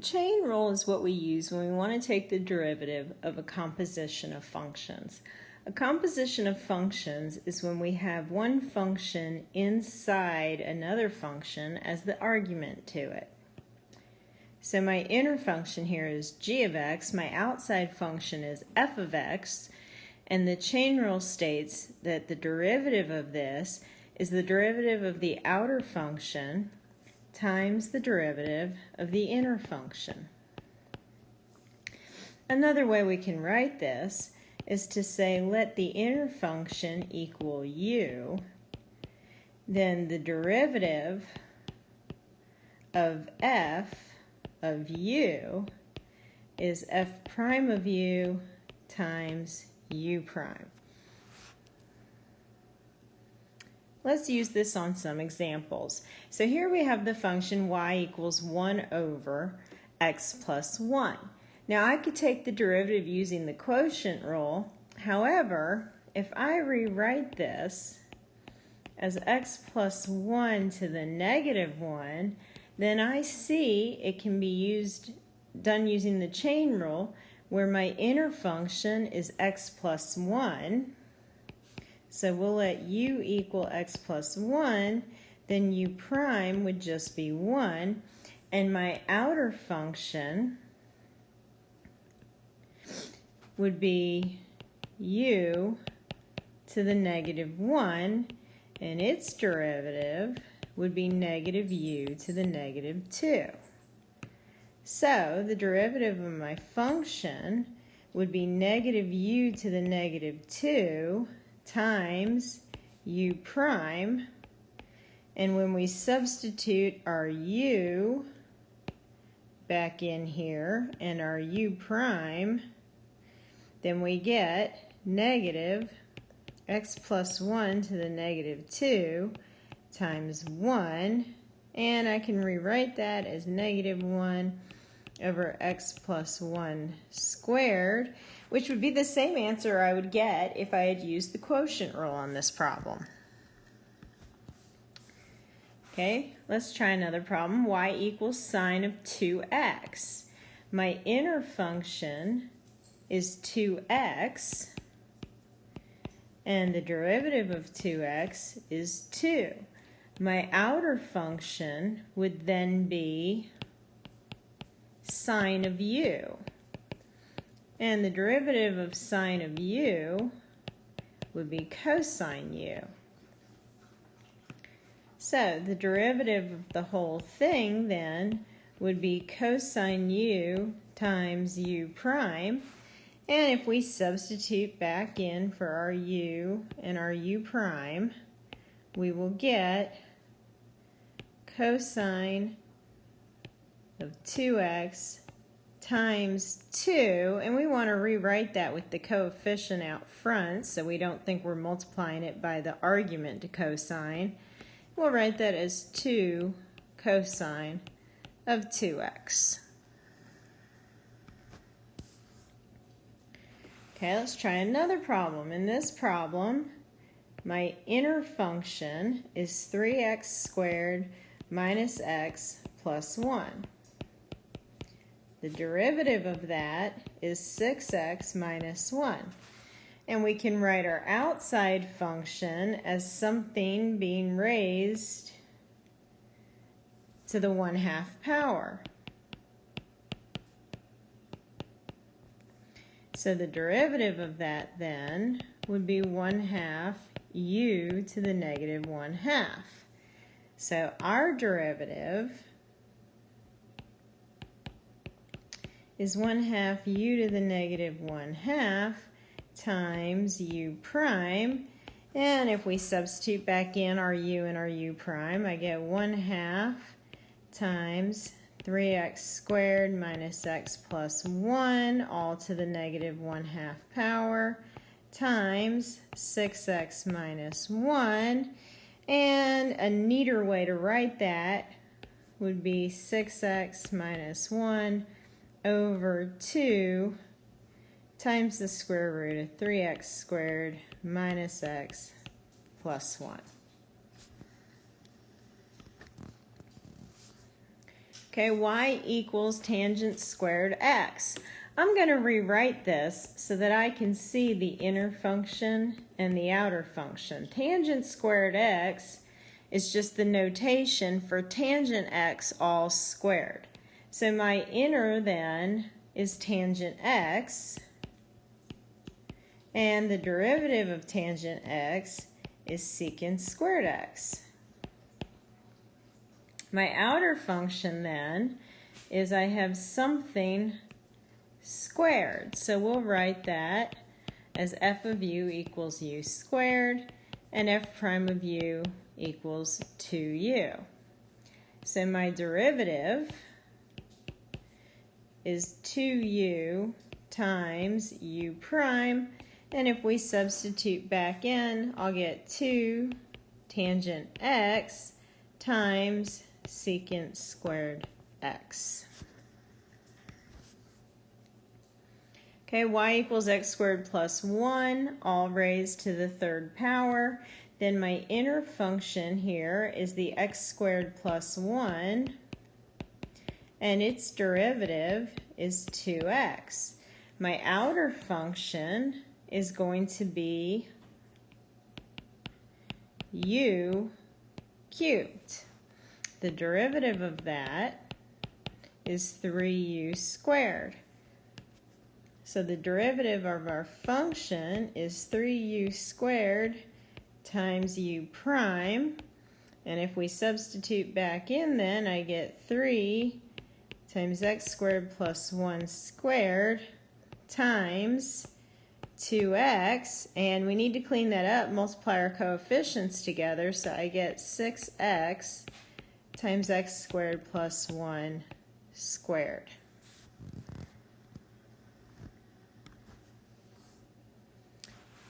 chain rule is what we use when we want to take the derivative of a composition of functions. A composition of functions is when we have one function inside another function as the argument to it. So my inner function here is g of x, my outside function is f of x, and the chain rule states that the derivative of this is the derivative of the outer function times the derivative of the inner function. Another way we can write this is to say let the inner function equal u, then the derivative of f of u is f prime of u times u prime. Let's use this on some examples. So here we have the function y equals 1 over x plus 1. Now I could take the derivative using the quotient rule. However, if I rewrite this as x plus 1 to the negative 1, then I see it can be used done using the chain rule where my inner function is x plus 1 so we'll let u equal x plus 1, then u prime would just be 1. And my outer function would be u to the negative 1, and its derivative would be negative u to the negative 2. So the derivative of my function would be negative u to the negative 2 times u prime. And when we substitute our u back in here and our u prime, then we get negative x plus 1 to the negative 2 times 1. And I can rewrite that as negative 1 over x plus 1 squared which would be the same answer I would get if I had used the quotient rule on this problem. Okay, let's try another problem. y equals sine of 2x. My inner function is 2x, and the derivative of 2x is 2. My outer function would then be sine of u. And the derivative of sine of u would be cosine u. So the derivative of the whole thing then would be cosine u times u prime. And if we substitute back in for our u and our u prime, we will get cosine of 2x times 2, and we want to rewrite that with the coefficient out front so we don't think we're multiplying it by the argument to cosine. We'll write that as 2 cosine of 2x. Okay, let's try another problem. In this problem, my inner function is 3x squared minus x plus 1. The derivative of that is 6x minus 1. And we can write our outside function as something being raised to the 1 half power. So the derivative of that then would be 1 half u to the negative 1 half. So our derivative is 1 half u to the negative 1 half times u prime. And if we substitute back in our u and our u prime, I get 1 half times 3x squared minus x plus 1 all to the negative 1 half power times 6x minus 1. And a neater way to write that would be 6x minus 1 over 2 times the square root of 3x squared minus x plus 1. Okay, y equals tangent squared x. I'm going to rewrite this so that I can see the inner function and the outer function. Tangent squared x is just the notation for tangent x all squared. So my inner then is tangent x, and the derivative of tangent x is secant squared x. My outer function then is I have something squared. So we'll write that as f of u equals u squared and f prime of u equals 2u. So my derivative is 2u times u prime and if we substitute back in I'll get 2 tangent x times secant squared x. Okay, y equals x squared plus 1, all raised to the third power. Then my inner function here is the x squared plus 1, and its derivative is 2x. My outer function is going to be u cubed. The derivative of that is 3u squared. So the derivative of our function is 3u squared times u prime. And if we substitute back in then, I get 3 times x squared plus 1 squared times 2x. And we need to clean that up, multiply our coefficients together. So I get 6x times x squared plus 1 squared.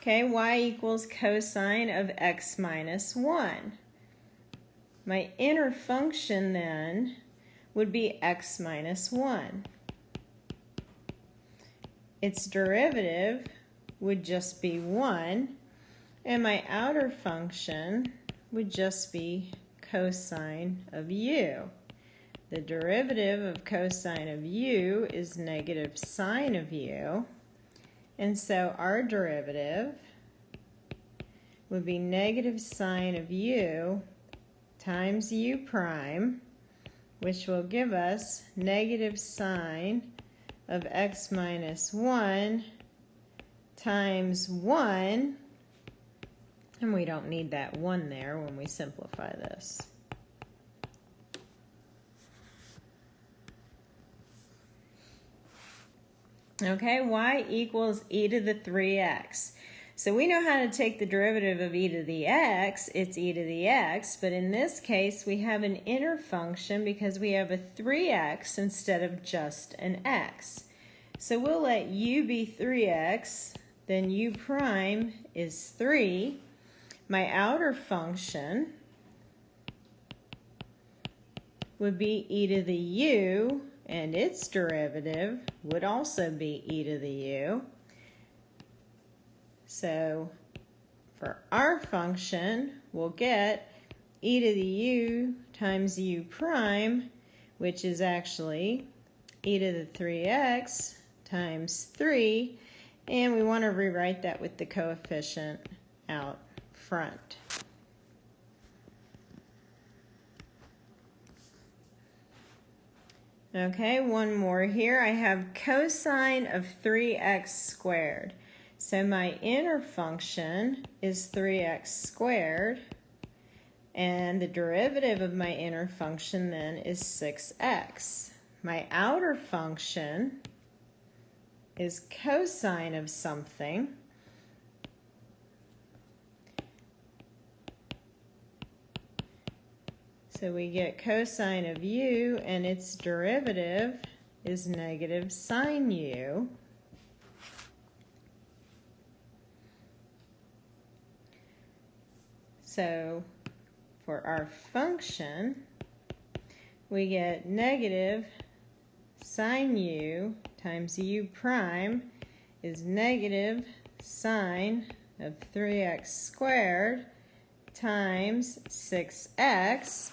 Okay, y equals cosine of x minus 1. My inner function then would be x minus 1. Its derivative would just be 1, and my outer function would just be cosine of u. The derivative of cosine of u is negative sine of u. And so our derivative would be negative sine of u times u prime, which will give us negative sine of x minus 1 times 1 and we don't need that 1 there when we simplify this. Okay, y equals e to the 3x. So we know how to take the derivative of e to the x, it's e to the x, but in this case we have an inner function because we have a 3x instead of just an x. So we'll let u be 3x, then u prime is 3, my outer function would be e to the u, and its derivative would also be e to the u. So for our function, we'll get e to the u times u prime, which is actually e to the 3x times 3, and we want to rewrite that with the coefficient out front. Okay, one more here. I have cosine of 3x squared. So my inner function is 3x squared, and the derivative of my inner function then is 6x. My outer function is cosine of something, So we get cosine of u, and its derivative is negative sine u. So for our function, we get negative sine u times u prime is negative sine of 3x squared times 6x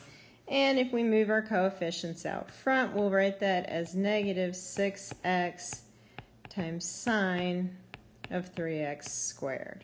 And if we move our coefficients out front, we'll write that as negative 6x times sine of 3x squared.